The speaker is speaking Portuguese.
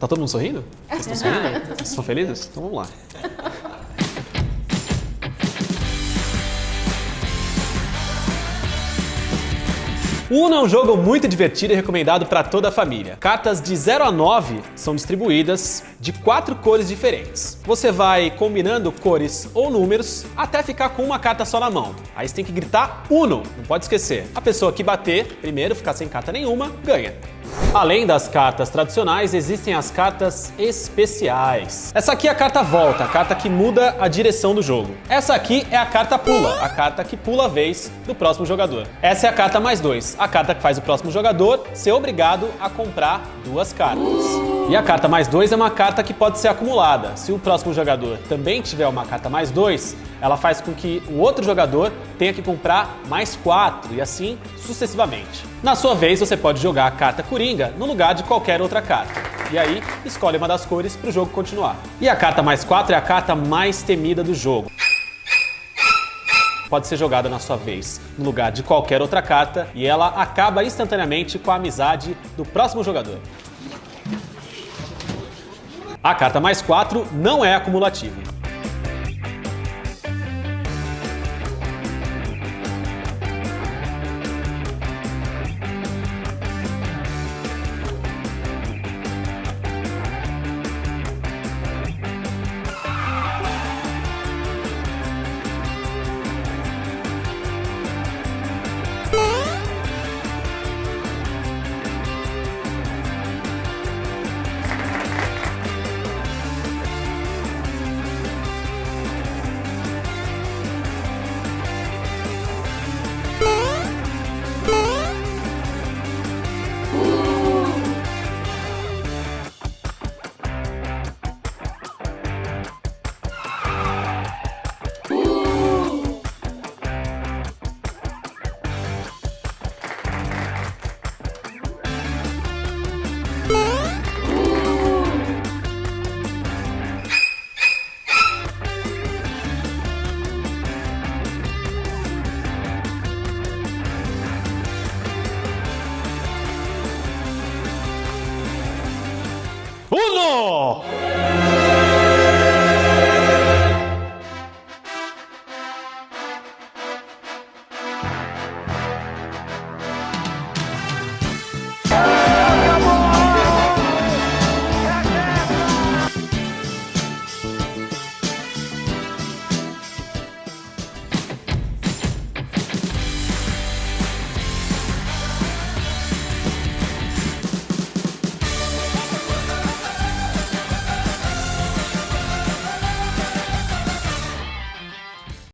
Tá todo mundo sorrindo? Vocês estão sorrindo? Vocês estão felizes? Então vamos lá. Uno é um jogo muito divertido e recomendado para toda a família. Cartas de 0 a 9 são distribuídas de quatro cores diferentes. Você vai combinando cores ou números até ficar com uma carta só na mão. Aí você tem que gritar Uno, não pode esquecer. A pessoa que bater primeiro, ficar sem carta nenhuma, ganha. Além das cartas tradicionais, existem as cartas especiais. Essa aqui é a carta volta, a carta que muda a direção do jogo. Essa aqui é a carta pula, a carta que pula a vez do próximo jogador. Essa é a carta mais dois, a carta que faz o próximo jogador ser obrigado a comprar duas cartas. E a carta mais dois é uma carta que pode ser acumulada. Se o próximo jogador também tiver uma carta mais dois, ela faz com que o outro jogador tenha que comprar mais quatro e assim sucessivamente. Na sua vez, você pode jogar a carta Coringa no lugar de qualquer outra carta. E aí, escolhe uma das cores para o jogo continuar. E a carta mais 4 é a carta mais temida do jogo. Pode ser jogada na sua vez no lugar de qualquer outra carta e ela acaba instantaneamente com a amizade do próximo jogador. A carta mais 4 não é acumulativa. Uno!